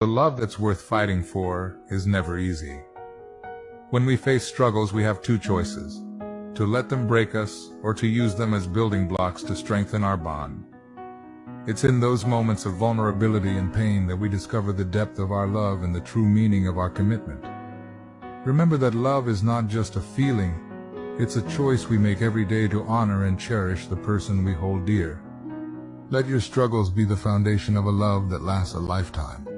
The love that's worth fighting for is never easy. When we face struggles, we have two choices, to let them break us or to use them as building blocks to strengthen our bond. It's in those moments of vulnerability and pain that we discover the depth of our love and the true meaning of our commitment. Remember that love is not just a feeling, it's a choice we make every day to honor and cherish the person we hold dear. Let your struggles be the foundation of a love that lasts a lifetime.